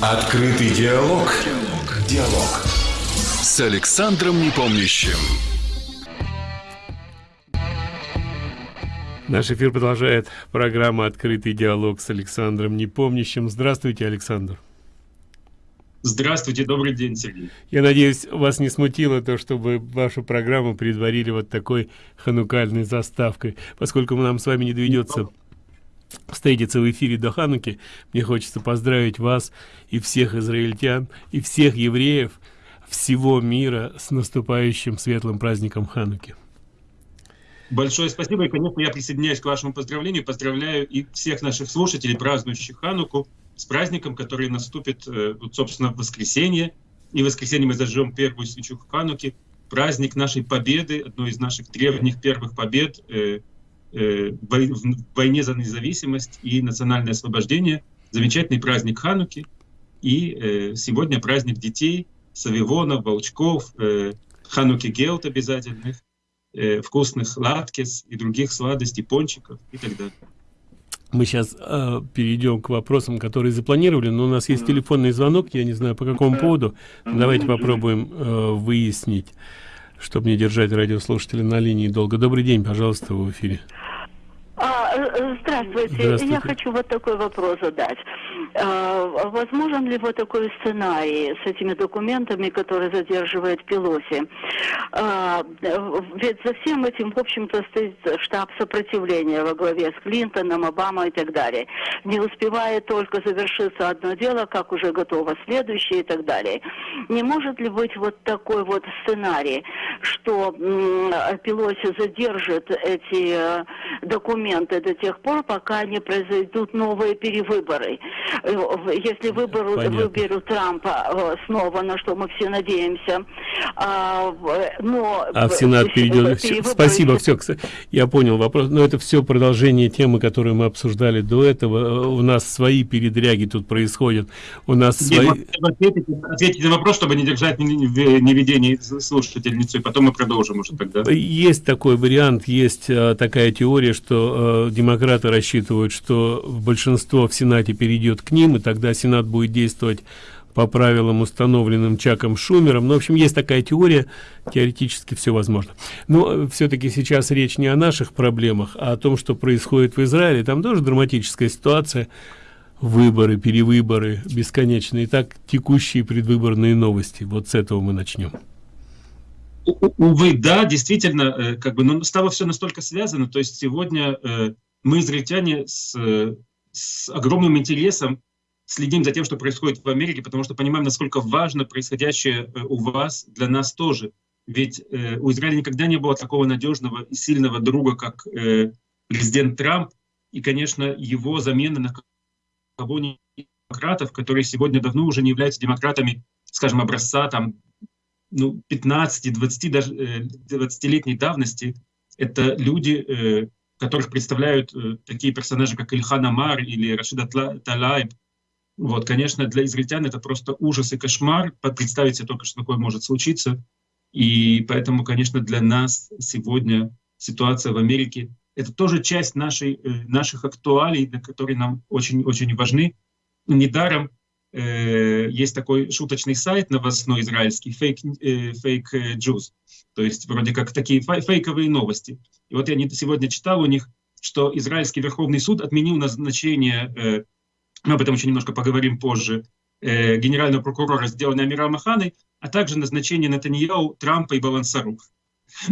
Открытый диалог. Диалог. С Александром Непомнящим. Наш эфир продолжает программа «Открытый диалог» с Александром Непомнящим. Здравствуйте, Александр. Здравствуйте, добрый день, Сергей. Я надеюсь, вас не смутило то, чтобы вашу программу предварили вот такой ханукальной заставкой, поскольку нам с вами не доведется встретиться в эфире до Хануки. Мне хочется поздравить вас и всех израильтян, и всех евреев всего мира с наступающим светлым праздником Хануки. Большое спасибо, и, конечно, я присоединяюсь к вашему поздравлению, поздравляю и всех наших слушателей, празднующих Хануку, с праздником, который наступит, э, вот, собственно, в воскресенье. И в воскресенье мы зажжем первую свечу в Хануке. Праздник нашей победы, одной из наших древних первых побед э, в войне за независимость и национальное освобождение. Замечательный праздник Хануки. И сегодня праздник детей, савивонов, волчков, Хануки Гелт обязательных, вкусных латкес и других сладостей, пончиков и так далее. Мы сейчас э, перейдем к вопросам которые запланировали но у нас есть телефонный звонок я не знаю по какому поводу. Давайте попробуем э, выяснить чтобы не держать радиослушателя на линии долго. Добрый день пожалуйста в эфире а, э, здравствуйте. здравствуйте я хочу вот такой вопрос задать а, возможен ли вот такой сценарий с этими документами, которые задерживает Пелоси? А, ведь за всем этим, в общем-то, стоит штаб сопротивления во главе с Клинтоном, Обамой и так далее. Не успевает только завершиться одно дело, как уже готово следующее и так далее. Не может ли быть вот такой вот сценарий, что Пелоси задержит эти э, документы до тех пор, пока не произойдут новые перевыборы? Э, если выберут, выберут Трампа э, снова, на что мы все надеемся, а, но... А в Сенат перейдет... Все, спасибо, все, я понял вопрос. Но это все продолжение темы, которую мы обсуждали до этого. У нас свои передряги тут происходят. У нас Нет, свои... Ответить, ответить на вопрос, чтобы не держать неведение слушательницу, и потом мы продолжим уже тогда. Есть такой вариант, есть такая теория, что а, демократы рассчитывают, что большинство в Сенате перейдет к ним, и тогда Сенат будет действовать по правилам, установленным Чаком Шумером. Ну, в общем, есть такая теория, теоретически все возможно. Но все-таки сейчас речь не о наших проблемах, а о том, что происходит в Израиле. Там тоже драматическая ситуация. Выборы, перевыборы, бесконечные. Так текущие предвыборные новости. Вот с этого мы начнем. Увы, да, действительно, э, как бы, но стало все настолько связано. То есть сегодня э, мы, израильтяне, с э, с огромным интересом следим за тем, что происходит в Америке, потому что понимаем, насколько важно происходящее у вас для нас тоже. Ведь э, у Израиля никогда не было такого надежного и сильного друга, как э, президент Трамп, и, конечно, его замена на кого-нибудь демократов, которые сегодня давно уже не являются демократами, скажем, образца там, ну, 15, 20, даже 20-летней э, давности, это люди, э, которых представляют э, такие персонажи, как Ильхан Амар или Рашида Талайб. Вот, конечно, для израильтян это просто ужас и кошмар. Представить себе только, что такое может случиться. И поэтому, конечно, для нас сегодня ситуация в Америке — это тоже часть нашей, наших актуалий, которые нам очень-очень важны. Недаром есть такой шуточный сайт новостной израильский, Fake, э, fake Jews, то есть вроде как такие фейковые новости. И вот я сегодня читал у них, что Израильский Верховный суд отменил назначение, э, мы об этом еще немножко поговорим позже, э, генерального прокурора, сделанной Амира Маханой, а также назначение Натаньяу, Трампа и Балансару.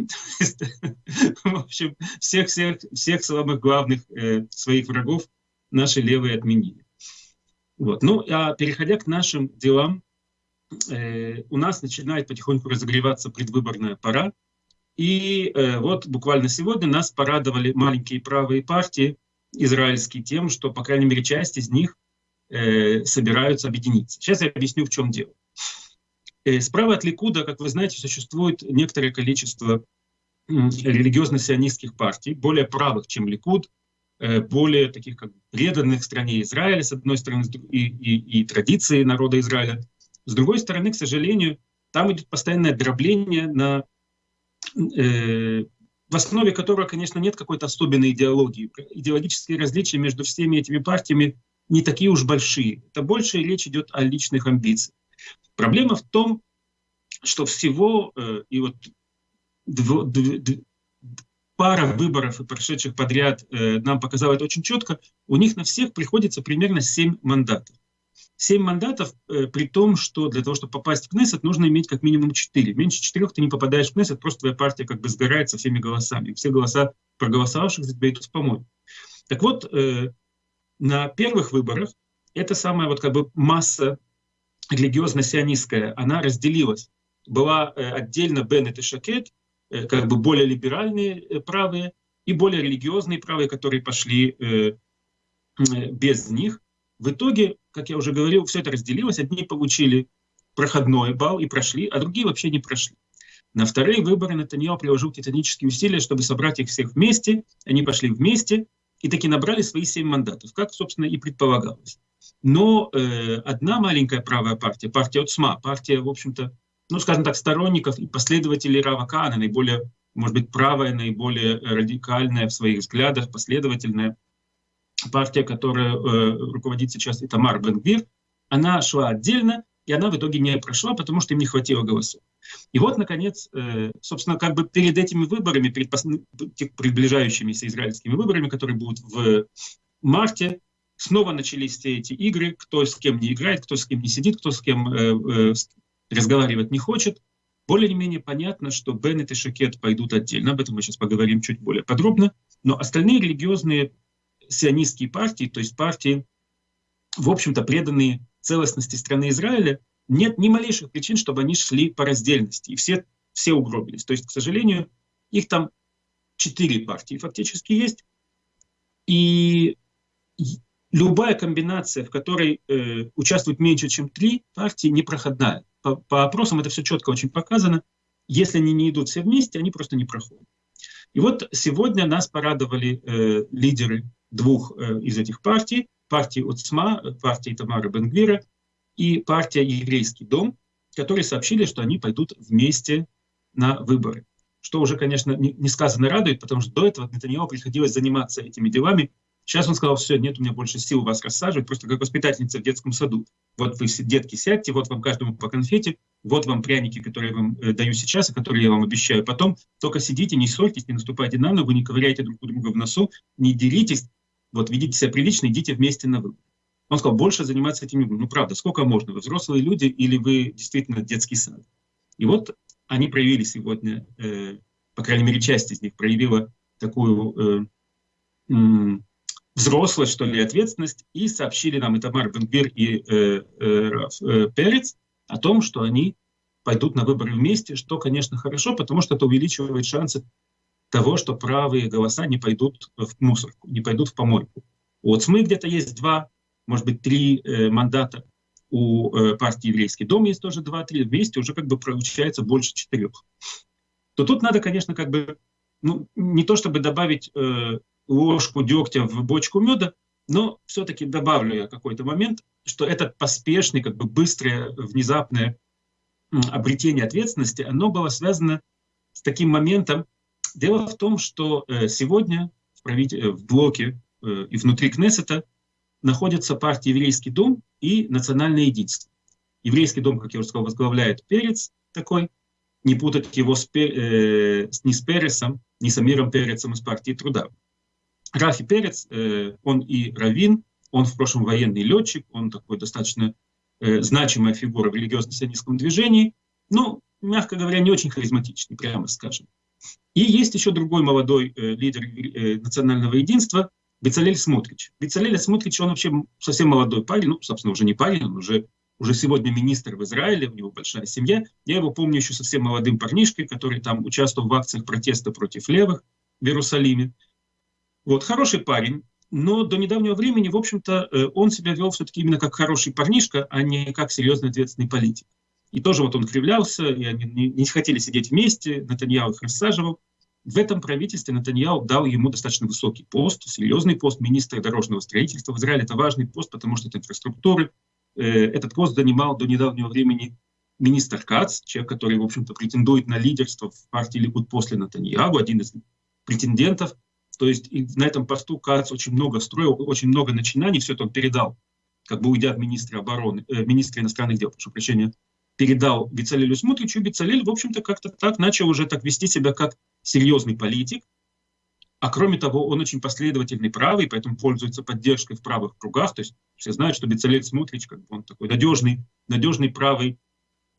В общем, всех, всех, всех самых главных э, своих врагов наши левые отменили. Вот. Ну, а переходя к нашим делам, э, у нас начинает потихоньку разогреваться предвыборная пора. И э, вот буквально сегодня нас порадовали маленькие правые партии израильские тем, что, по крайней мере, часть из них э, собираются объединиться. Сейчас я объясню, в чем дело. Э, справа от Ликуда, как вы знаете, существует некоторое количество религиозно-сионистских партий, более правых, чем Ликуд, более таких как преданных стране Израиля, с одной стороны, и, и, и традиции народа Израиля. С другой стороны, к сожалению, там идет постоянное дробление на Э, в основе которого, конечно, нет какой-то особенной идеологии. Идеологические различия между всеми этими партиями не такие уж большие. Это больше речь идет о личных амбициях. Проблема в том, что всего, э, и вот дв, дв, дв, пара выборов, прошедших подряд, э, нам показала это очень четко, у них на всех приходится примерно 7 мандатов. 7 мандатов, э, при том, что для того, чтобы попасть в Кнессет, нужно иметь как минимум 4. Меньше 4 ты не попадаешь в Кнессет, просто твоя партия как бы сгорает со всеми голосами. Все голоса проголосовавших за тебя идут в помой. Так вот, э, на первых выборах эта самая вот как бы масса религиозно-сионистская, она разделилась. Была э, отдельно Беннет и Шакет, как бы более либеральные э, правые, и более религиозные правые, которые пошли э, э, без них. В итоге, как я уже говорил, все это разделилось. Одни получили проходной балл и прошли, а другие вообще не прошли. На вторые выборы Натаньяо приложил титанические усилия, чтобы собрать их всех вместе. Они пошли вместе и таки набрали свои семь мандатов, как, собственно, и предполагалось. Но э, одна маленькая правая партия, партия ОЦМА, партия, в общем-то, ну, скажем так, сторонников и последователей Рава Кана, наиболее, может быть, правая, наиболее радикальная в своих взглядах, последовательная, партия, которая э, руководит сейчас Итамар Бенгвир, она шла отдельно, и она в итоге не прошла, потому что им не хватило голосов. И вот, наконец, э, собственно, как бы перед этими выборами, перед приближающимися израильскими выборами, которые будут в марте, снова начались все эти игры, кто с кем не играет, кто с кем не сидит, кто с кем э, э, разговаривать не хочет. Более-менее понятно, что Беннет и Шакет пойдут отдельно, об этом мы сейчас поговорим чуть более подробно, но остальные религиозные сионистские партии, то есть партии, в общем-то, преданные целостности страны Израиля, нет ни малейших причин, чтобы они шли по раздельности, и все, все угробились. То есть, к сожалению, их там четыре партии фактически есть, и любая комбинация, в которой э, участвует меньше, чем три партии, непроходная. По, по опросам это все четко очень показано. Если они не идут все вместе, они просто не проходят. И вот сегодня нас порадовали э, лидеры двух э, из этих партий, партии УЦМА, партии Тамара Бенгвира и партия Еврейский дом, которые сообщили, что они пойдут вместе на выборы. Что уже, конечно, несказанно радует, потому что до этого Нетаньяху приходилось заниматься этими делами. Сейчас он сказал, все, нет у меня больше сил вас рассаживать, просто как воспитательница в детском саду. Вот вы, детки, сядьте, вот вам каждому по конфете, вот вам пряники, которые я вам э, даю сейчас, и которые я вам обещаю потом. Только сидите, не ссорьтесь, не наступайте на ногу, не ковыряйте друг у друга в носу, не деритесь, вот ведите себя прилично, идите вместе на выбор. Он сказал, больше заниматься этим не буду. Ну, правда, сколько можно? Вы взрослые люди или вы действительно детский сад? И вот они проявили сегодня, э, по крайней мере, часть из них проявила такую э, взрослость, что ли, ответственность, и сообщили нам, это Марк Бенгбир и э, э, э, Перец, о том, что они пойдут на выборы вместе, что, конечно, хорошо, потому что это увеличивает шансы того, что правые голоса не пойдут в мусорку, не пойдут в помойку. У СМИ где-то есть два может быть, три э, мандата. У э, партии «Еврейский дом» есть тоже два-три. Вместе уже как бы получается больше четырех. То тут надо, конечно, как бы, ну, не то чтобы добавить э, ложку дегтя в бочку меда, но все-таки добавлю я какой-то момент, что этот поспешный, как бы быстрое, внезапное обретение ответственности, оно было связано с таким моментом. Дело в том, что э, сегодня в, правитель... в блоке э, и внутри Кнессета находятся партии «Еврейский дом» и «Национальное единство». Еврейский дом, как я уже сказал, возглавляет Перец такой, не путать его с, э, не с Пересом, не с Амиром Перецем из партии труда. Рафи Перец, э, он и раввин, он в прошлом военный летчик, он такой достаточно э, значимая фигура в религиозно-сионистском движении, но, мягко говоря, не очень харизматичный, прямо скажем. И есть еще другой молодой э, лидер национального единства, Бецалель Смотрич. Бецалель Смотрич, он вообще совсем молодой парень, ну, собственно, уже не парень, он уже, уже сегодня министр в Израиле, у него большая семья. Я его помню еще совсем молодым парнишкой, который там участвовал в акциях протеста против левых в Иерусалиме. Вот, хороший парень, но до недавнего времени, в общем-то, э, он себя вел все-таки именно как хороший парнишка, а не как серьезный ответственный политик. И тоже вот он кривлялся, и они не, хотели сидеть вместе, Натаньяу их рассаживал. В этом правительстве Натаньяу дал ему достаточно высокий пост, серьезный пост министра дорожного строительства. В Израиле это важный пост, потому что это инфраструктуры. Э, этот пост занимал до недавнего времени министр Кац, человек, который, в общем-то, претендует на лидерство в партии Ликуд после Натаньягу, один из претендентов. То есть на этом посту Кац очень много строил, очень много начинаний, все это он передал, как бы уйдя от министра обороны, э, министра иностранных дел, прошу прощения, передал Бицалелю Смотричу. Бицалель, в общем-то, как-то так начал уже так вести себя как серьезный политик. А кроме того, он очень последовательный правый, поэтому пользуется поддержкой в правых кругах. То есть все знают, что Бицалель Смотрич, как бы он такой надежный, надежный правый,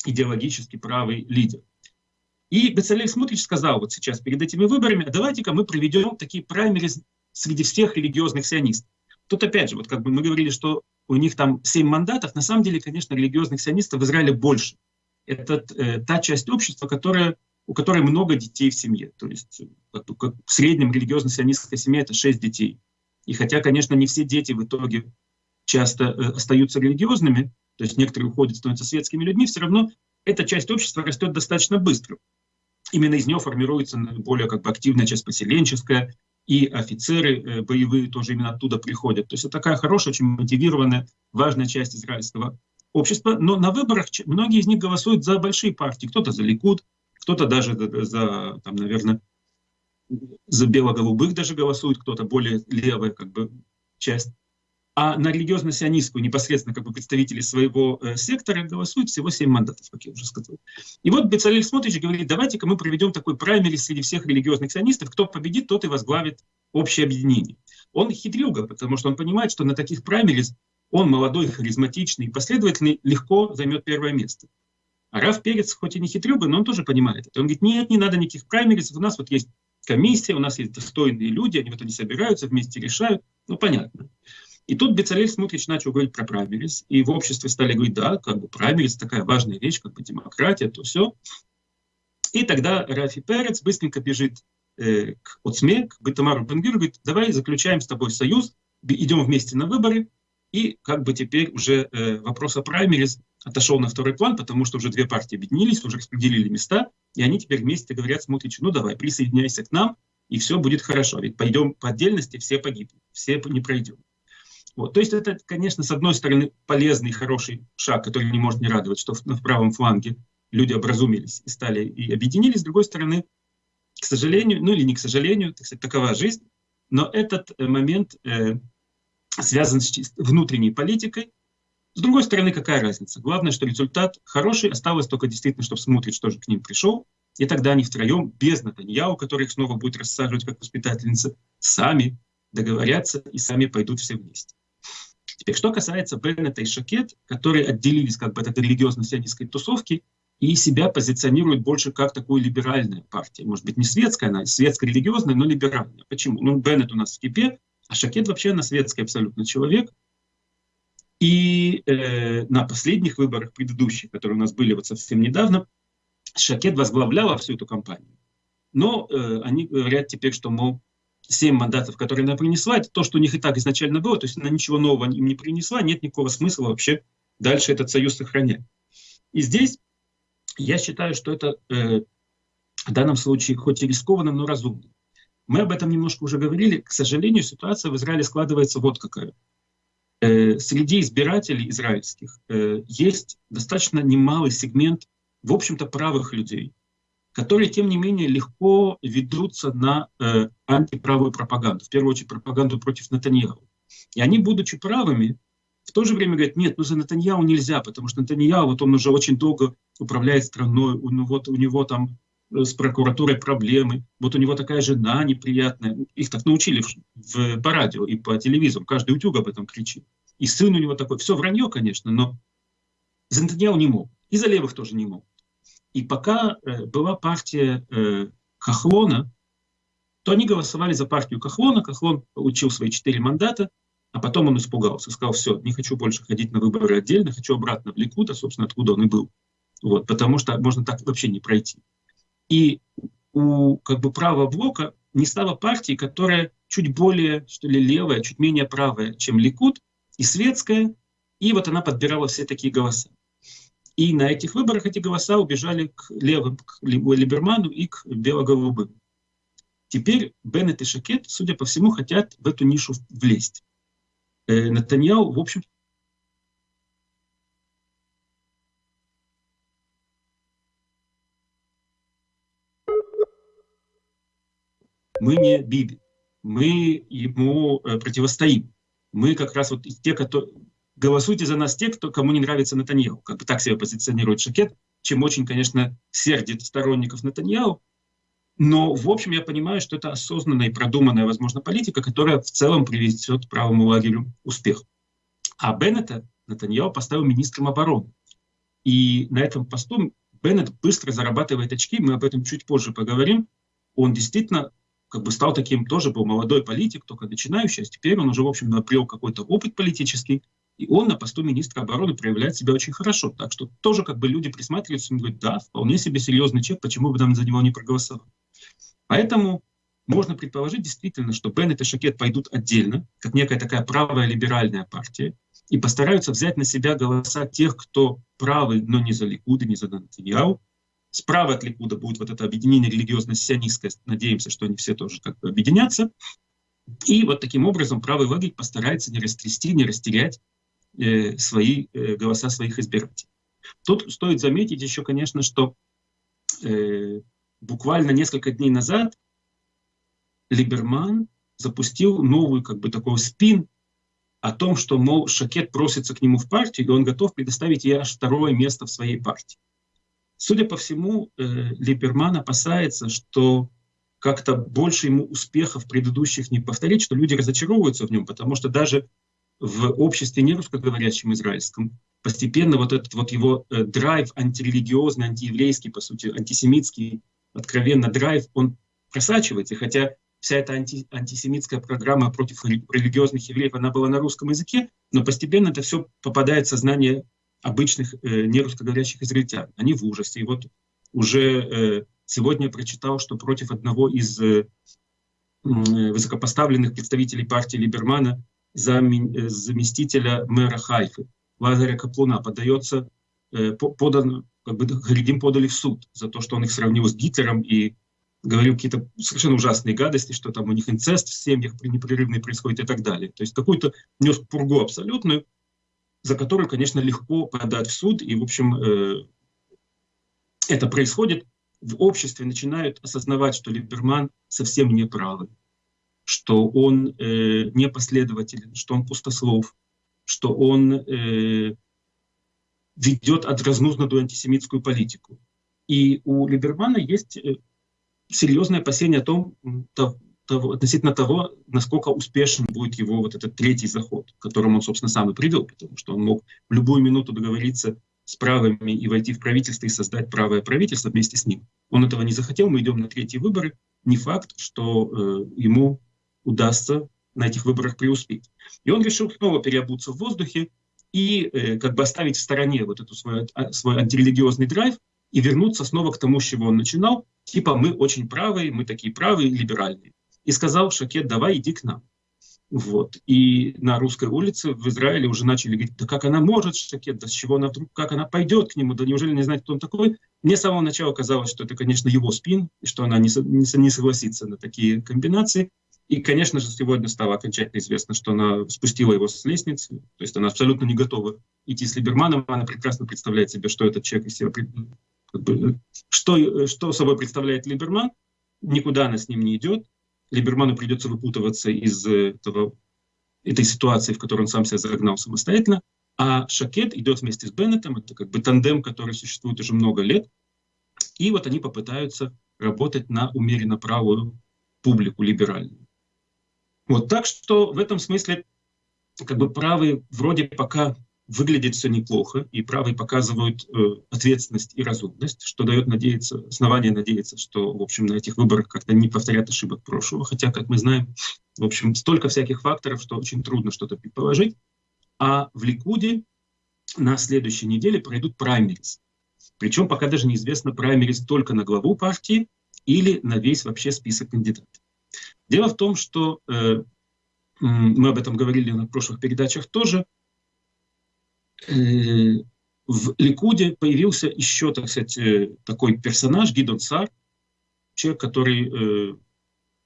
идеологически правый лидер. И Бецалель Смотрич сказал вот сейчас перед этими выборами, а давайте-ка мы проведем такие праймерис среди всех религиозных сионистов. Тут опять же, вот как бы мы говорили, что у них там семь мандатов, на самом деле, конечно, религиозных сионистов в Израиле больше. Это э, та часть общества, которая, у которой много детей в семье. То есть как, как в среднем религиозно-сионистская семья это шесть детей. И хотя, конечно, не все дети в итоге часто э, остаются религиозными, то есть некоторые уходят, становятся светскими людьми, все равно эта часть общества растет достаточно быстро. Именно из нее формируется более как бы активная часть поселенческая, и офицеры э, боевые тоже именно оттуда приходят. То есть это такая хорошая, очень мотивированная, важная часть израильского общества. Но на выборах многие из них голосуют за большие партии. Кто-то за Ликуд, кто-то даже за, там, наверное, за бело-голубых даже голосует, кто-то более левая как бы, часть а на религиозно-сионистскую непосредственно как бы представители своего э, сектора голосуют всего 7 мандатов, как я уже сказал. И вот Бецалель Смотрич говорит, давайте-ка мы проведем такой праймери среди всех религиозных сионистов, кто победит, тот и возглавит общее объединение. Он хитрюга, потому что он понимает, что на таких праймерис он молодой, харизматичный, последовательный, легко займет первое место. А Раф Перец, хоть и не хитрюга, но он тоже понимает это. Он говорит, нет, не надо никаких праймерис, у нас вот есть комиссия, у нас есть достойные люди, они вот они собираются, вместе решают. Ну, понятно. И тут Бецалель Смутрич начал говорить про праймерис, и в обществе стали говорить, да, как бы праймерис такая важная вещь, как бы демократия, то все. И тогда Рафи Перец быстренько бежит э, к Оцме, к Бетамару Бенгиру, говорит, давай заключаем с тобой союз, идем вместе на выборы, и как бы теперь уже э, вопрос о праймерис отошел на второй план, потому что уже две партии объединились, уже распределили места, и они теперь вместе говорят Смутричу, ну давай, присоединяйся к нам, и все будет хорошо. Ведь пойдем по отдельности, все погибнут, все не пройдем. Вот. То есть это, конечно, с одной стороны полезный, хороший шаг, который не может не радовать, что в, в правом фланге люди образумились и стали и объединились. С другой стороны, к сожалению, ну или не к сожалению, так сказать, такова жизнь, но этот э, момент э, связан с внутренней политикой. С другой стороны, какая разница? Главное, что результат хороший, осталось только действительно, чтобы смотреть, что же к ним пришел. И тогда они втроем, без Натаньяу, который их снова будет рассаживать как воспитательница, сами договорятся и сами пойдут все вместе. Теперь, что касается Беннета и Шакет, которые отделились как бы от религиозно-сионистской тусовки и себя позиционируют больше как такую либеральную партию. Может быть, не светская, она светско-религиозная, но либеральная. Почему? Ну, Беннет у нас в кипе, а Шакет вообще на светский абсолютно человек. И э, на последних выборах предыдущих, которые у нас были вот совсем недавно, Шакет возглавляла всю эту кампанию. Но э, они говорят теперь, что, мол, семь мандатов, которые она принесла, это то, что у них и так изначально было, то есть она ничего нового им не принесла, нет никакого смысла вообще дальше этот союз сохранять. И здесь я считаю, что это э, в данном случае хоть и рискованно, но разумно. Мы об этом немножко уже говорили. К сожалению, ситуация в Израиле складывается вот какая. Э, среди избирателей израильских э, есть достаточно немалый сегмент, в общем-то, правых людей, которые, тем не менее, легко ведутся на э, антиправую пропаганду, в первую очередь пропаганду против Натаньяу. И они, будучи правыми, в то же время говорят, нет, ну за Натаньяу нельзя, потому что Натаньяу, вот он уже очень долго управляет страной, у, ну, вот, у него там э, с прокуратурой проблемы, вот у него такая жена неприятная. Их так научили в, в, по радио и по телевизору, каждый утюг об этом кричит. И сын у него такой, все вранье, конечно, но за Натаньяу не мог, и за левых тоже не мог. И пока э, была партия э, Кахлона, то они голосовали за партию Кахлона. Кахлон получил свои четыре мандата, а потом он испугался, сказал, все, не хочу больше ходить на выборы отдельно, хочу обратно в Ликут, а, собственно, откуда он и был. Вот, потому что можно так вообще не пройти. И у как бы правого блока не стало партии, которая чуть более, что ли, левая, чуть менее правая, чем Ликут, и светская, и вот она подбирала все такие голоса. И на этих выборах эти голоса убежали к левым, к Либерману и к бело-голубым. Теперь Беннет и Шакет, судя по всему, хотят в эту нишу влезть. Э, Натаньяу, в общем, мы не Биби. мы ему э, противостоим. Мы как раз вот те, кто голосуйте за нас те, кто, кому не нравится Натаньяу. Как бы так себя позиционирует Шакет, чем очень, конечно, сердит сторонников Натаньяу. Но, в общем, я понимаю, что это осознанная и продуманная, возможно, политика, которая в целом приведет правому лагерю успех. А Беннета Натаньяу поставил министром обороны. И на этом посту Беннет быстро зарабатывает очки, мы об этом чуть позже поговорим. Он действительно как бы стал таким, тоже был молодой политик, только начинающий, а теперь он уже, в общем, обрел какой-то опыт политический, и он на посту министра обороны проявляет себя очень хорошо. Так что тоже как бы люди присматриваются и говорят, да, вполне себе серьезный человек, почему бы нам за него не проголосовать. Поэтому можно предположить действительно, что Беннет и Шакет пойдут отдельно, как некая такая правая либеральная партия, и постараются взять на себя голоса тех, кто правый, но не за Ликуда, не за Нантаньяу. Справа от Ликуда будет вот это объединение религиозно-сионистское. Надеемся, что они все тоже как бы объединятся. И вот таким образом правый лагерь постарается не растрясти, не растерять э, свои э, голоса своих избирателей. Тут стоит заметить еще, конечно, что э, буквально несколько дней назад Либерман запустил новую как бы такой спин о том, что, мол, Шакет просится к нему в партию, и он готов предоставить ей аж второе место в своей партии. Судя по всему, э, Либерман опасается, что как-то больше ему успехов предыдущих не повторить, что люди разочаровываются в нем, потому что даже в обществе не русскоговорящем израильском постепенно вот этот вот его э, драйв антирелигиозный, антиеврейский, по сути, антисемитский, откровенно драйв, он просачивается. Хотя вся эта анти, антисемитская программа против религиозных евреев, она была на русском языке, но постепенно это все попадает в сознание обычных э, нерусскоговорящих израильтян. Они в ужасе. И вот уже э, сегодня я прочитал, что против одного из э, высокопоставленных представителей партии Либермана, зам, э, заместителя мэра Хайфы, Лазаря Каплуна, подается, э, подан, как бы Харидим подали в суд за то, что он их сравнил с Гитлером и говорил какие-то совершенно ужасные гадости, что там у них инцест в семьях непрерывный происходит и так далее. То есть какую-то нес пургу абсолютную, за которую, конечно, легко подать в суд. И, в общем, э, это происходит. В обществе начинают осознавать, что Либерман совсем не правый, что он э, непоследователен, что он пустослов, что он э, ведет разнузнанную антисемитскую политику. И у Либермана есть э, серьезное опасение о том, того, относительно того, насколько успешен будет его вот этот третий заход, к которому он, собственно, сам и привел, потому что он мог в любую минуту договориться с правыми и войти в правительство и создать правое правительство вместе с ним. Он этого не захотел, мы идем на третьи выборы. Не факт, что э, ему удастся на этих выборах преуспеть. И он решил снова переобуться в воздухе и э, как бы оставить в стороне вот эту свой, а, свой антирелигиозный драйв и вернуться снова к тому, с чего он начинал, типа мы очень правые, мы такие правые, либеральные. И сказал Шакет, давай иди к нам. Вот. И на русской улице в Израиле уже начали говорить, да как она может, Шакет, да с чего она вдруг, как она пойдет к нему, да неужели не знает, кто он такой? Мне с самого начала казалось, что это, конечно, его спин, и что она не, не, не согласится на такие комбинации. И, конечно же, сегодня стало окончательно известно, что она спустила его с лестницы, то есть она абсолютно не готова идти с Либерманом, она прекрасно представляет себе, что этот человек из себя что, что собой представляет Либерман, никуда она с ним не идет. Либерману придется выпутываться из этого, этой ситуации, в которой он сам себя загнал самостоятельно. А Шакет идет вместе с Беннетом, это как бы тандем, который существует уже много лет. И вот они попытаются работать на умеренно правую публику, либеральную. Вот, так что в этом смысле как бы правые вроде пока выглядит все неплохо, и правые показывают э, ответственность и разумность, что дает надеяться, основание надеяться, что, в общем, на этих выборах как-то не повторят ошибок прошлого. Хотя, как мы знаем, в общем, столько всяких факторов, что очень трудно что-то предположить. А в Ликуде на следующей неделе пройдут праймерис. Причем пока даже неизвестно, праймерис только на главу партии или на весь вообще список кандидатов. Дело в том, что э, мы об этом говорили на прошлых передачах тоже, Э, в Ликуде появился еще, так сказать, э, такой персонаж, Гидон Сар, человек, который э,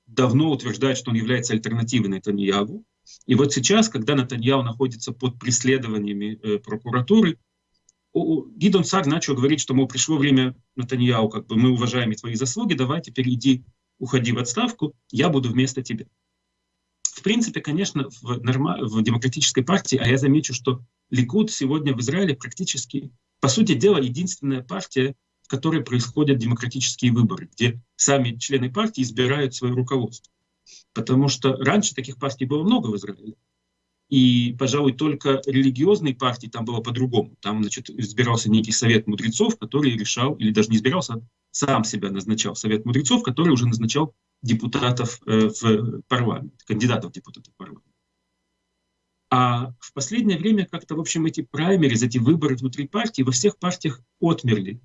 давно утверждает, что он является альтернативой Натаньяву. И вот сейчас, когда Натаньяу находится под преследованиями прокуратуры, Гидон Сар начал говорить, что, мол, пришло время Натаньяу, как бы мы уважаем твои заслуги, давай теперь иди, уходи в отставку, я буду вместо тебя. в принципе, конечно, в, норма... в демократической партии, а я замечу, что Ликуд сегодня в Израиле практически, по сути дела, единственная партия, в которой происходят демократические выборы, где сами члены партии избирают свое руководство. Потому что раньше таких партий было много в Израиле. И, пожалуй, только религиозные партии там было по-другому. Там, значит, избирался некий совет мудрецов, который решал, или даже не избирался, а сам себя назначал совет мудрецов, который уже назначал депутатов э, в парламент, кандидатов в депутаты в парламент. А в последнее время как-то, в общем, эти праймерис, эти выборы внутри партии во всех партиях отмерли.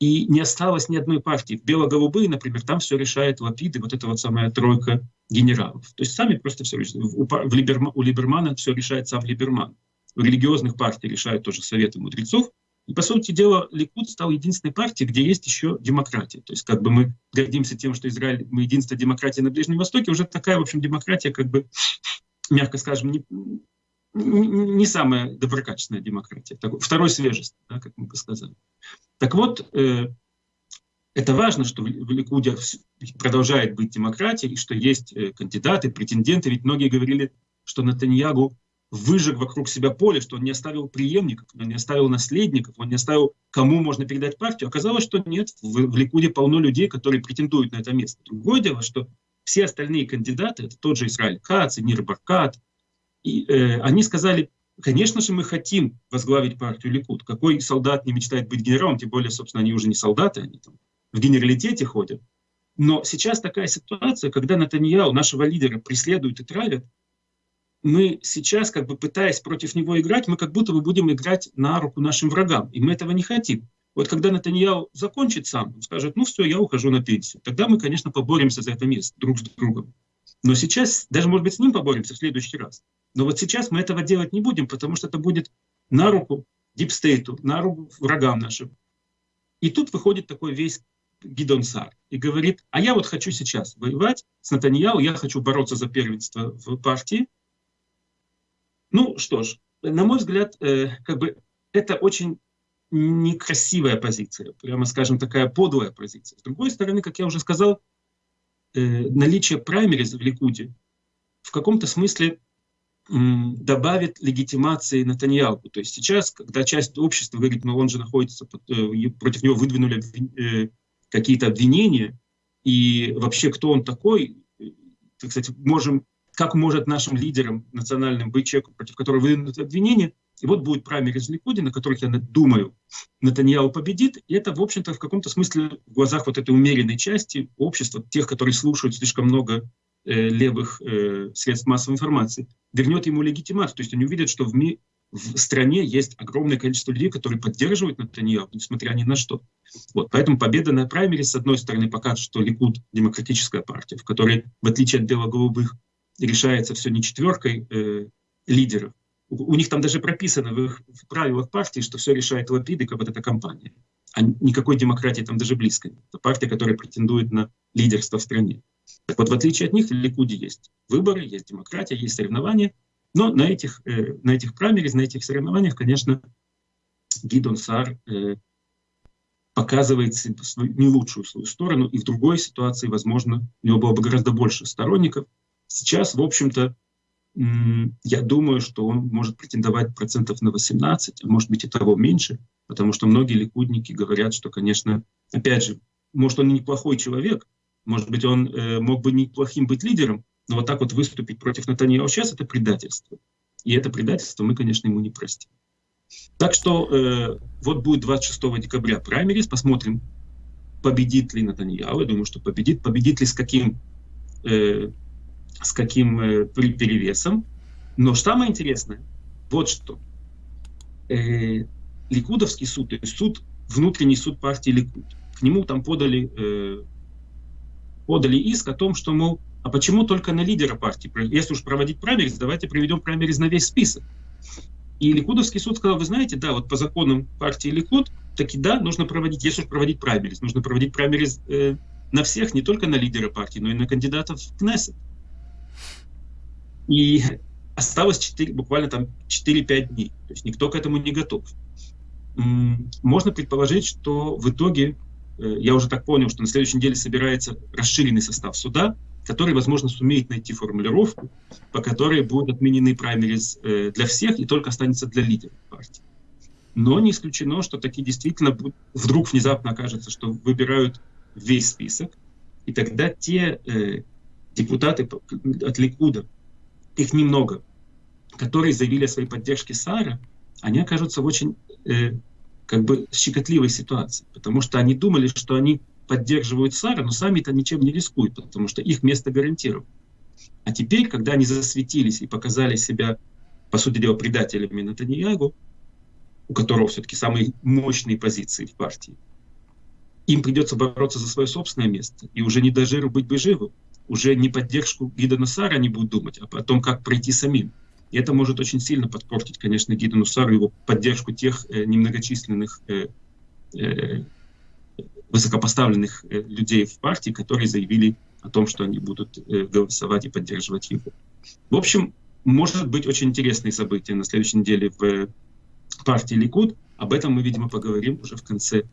И не осталось ни одной партии. В бело-голубые, например, там все решает Лапид и вот эта вот самая тройка генералов. То есть сами просто все решают. У, у Либермана все решает сам Либерман. В религиозных партий решают тоже советы мудрецов. И, по сути дела, Ликуд стал единственной партией, где есть еще демократия. То есть как бы мы гордимся тем, что Израиль, мы единственная демократия на Ближнем Востоке, уже такая, в общем, демократия, как бы, мягко скажем, не, не самая доброкачественная демократия, такой, второй свежесть, да, как мы бы сказали. Так вот, э, это важно, что в Ликуде продолжает быть демократией, и что есть э, кандидаты, претенденты, ведь многие говорили, что Натаньягу выжег вокруг себя поле, что он не оставил преемников, он не оставил наследников, он не оставил, кому можно передать партию. Оказалось, что нет, в, в Ликуде полно людей, которые претендуют на это место. Другое дело, что все остальные кандидаты, это тот же Израиль Кац, Нир Баркат, и э, они сказали, конечно же, мы хотим возглавить партию Ликуд. Какой солдат не мечтает быть генералом, тем более, собственно, они уже не солдаты, они там в генералитете ходят. Но сейчас такая ситуация, когда Натаньяу, нашего лидера, преследуют и травят, мы сейчас, как бы пытаясь против него играть, мы как будто бы будем играть на руку нашим врагам. И мы этого не хотим. Вот когда Натаньяу закончит сам, он скажет, ну все, я ухожу на пенсию, тогда мы, конечно, поборемся за это место друг с другом. Но сейчас, даже, может быть, с ним поборемся в следующий раз. Но вот сейчас мы этого делать не будем, потому что это будет на руку дипстейту, на руку врагам нашим. И тут выходит такой весь Гидон Сар и говорит, а я вот хочу сейчас воевать с Натаньяу, я хочу бороться за первенство в партии. Ну что ж, на мой взгляд, э, как бы это очень некрасивая позиция, прямо скажем, такая подлая позиция. С другой стороны, как я уже сказал, э, наличие праймериз в Ликуде в каком-то смысле добавит легитимации Натаньяу. То есть сейчас, когда часть общества говорит, ну он же находится, под, э, против него выдвинули э, какие-то обвинения, и вообще кто он такой, э, так сказать, можем, как может нашим лидерам национальным быть человек, против которого выдвинуты обвинения, и вот будет праймерис в Ликуде, на которых, я думаю, Натаньяу победит, и это, в общем-то, в каком-то смысле в глазах вот этой умеренной части общества, тех, которые слушают слишком много э, левых э, средств массовой информации, вернет ему легитимацию. То есть они увидят, что в, ми в стране есть огромное количество людей, которые поддерживают Натаньяху, несмотря ни на что. Вот, поэтому победа на праймере, с одной стороны, покажет, что Ликуд — демократическая партия, в которой, в отличие от бело-голубых, решается все не четверкой э, лидеров. У, у них там даже прописано в их в правилах партии, что все решает Лапид как вот эта компания. А никакой демократии там даже близко нет. Это партия, которая претендует на лидерство в стране. Так вот, в отличие от них, в Ликуде есть выборы, есть демократия, есть соревнования, но на этих, э, на этих праймерис, на этих соревнованиях, конечно, Гидон Сар э, показывает свою, не лучшую свою сторону, и в другой ситуации, возможно, у него было бы гораздо больше сторонников. Сейчас, в общем-то, я думаю, что он может претендовать процентов на 18, а может быть и того меньше, потому что многие ликудники говорят, что, конечно, опять же, может, он и неплохой человек, может быть, он э, мог бы неплохим быть лидером, но вот так вот выступить против Натаньяу сейчас это предательство. И это предательство мы, конечно, ему не простим. Так что э, вот будет 26 декабря праймерис, посмотрим, победит ли Натаньяу. Я думаю, что победит. Победит ли с каким, э, с каким э, перевесом. Но самое интересное, вот что. Э, Ликудовский суд, то есть суд, внутренний суд партии Ликуд, к нему там подали э, подали иск о том, что, мол, а почему только на лидера партии? Если уж проводить праймерис, давайте проведем праймерис на весь список. И Ликудовский суд сказал, вы знаете, да, вот по законам партии Ликуд, таки да, нужно проводить, если уж проводить праймерис, нужно проводить праймерис э, на всех, не только на лидера партии, но и на кандидатов в Кнессет. И осталось 4, буквально там 4-5 дней, то есть никто к этому не готов. Можно предположить, что в итоге Э, я уже так понял, что на следующей неделе собирается расширенный состав суда, который, возможно, сумеет найти формулировку, по которой будут отменены праймериз э, для всех и только останется для лидеров партии. Но не исключено, что такие действительно вдруг внезапно окажется, что выбирают весь список, и тогда те э, депутаты от Ликуда, их немного, которые заявили о своей поддержке Сара, они окажутся в очень э, как бы щекотливой ситуации, потому что они думали, что они поддерживают Сара, но сами-то ничем не рискуют, потому что их место гарантировано. А теперь, когда они засветились и показали себя, по сути дела, предателями Натаньягу, у которого все-таки самые мощные позиции в партии, им придется бороться за свое собственное место. И уже не до жиру быть бы живым. Уже не поддержку Гида Нусара они будут думать, а о том, как пройти самим. И это может очень сильно подпортить, конечно, Гида Нусару его поддержку тех э, немногочисленных э, э, высокопоставленных э, людей в партии, которые заявили о том, что они будут э, голосовать и поддерживать его. В общем, может быть очень интересные события на следующей неделе в партии Ликуд. Об этом мы, видимо, поговорим уже в конце,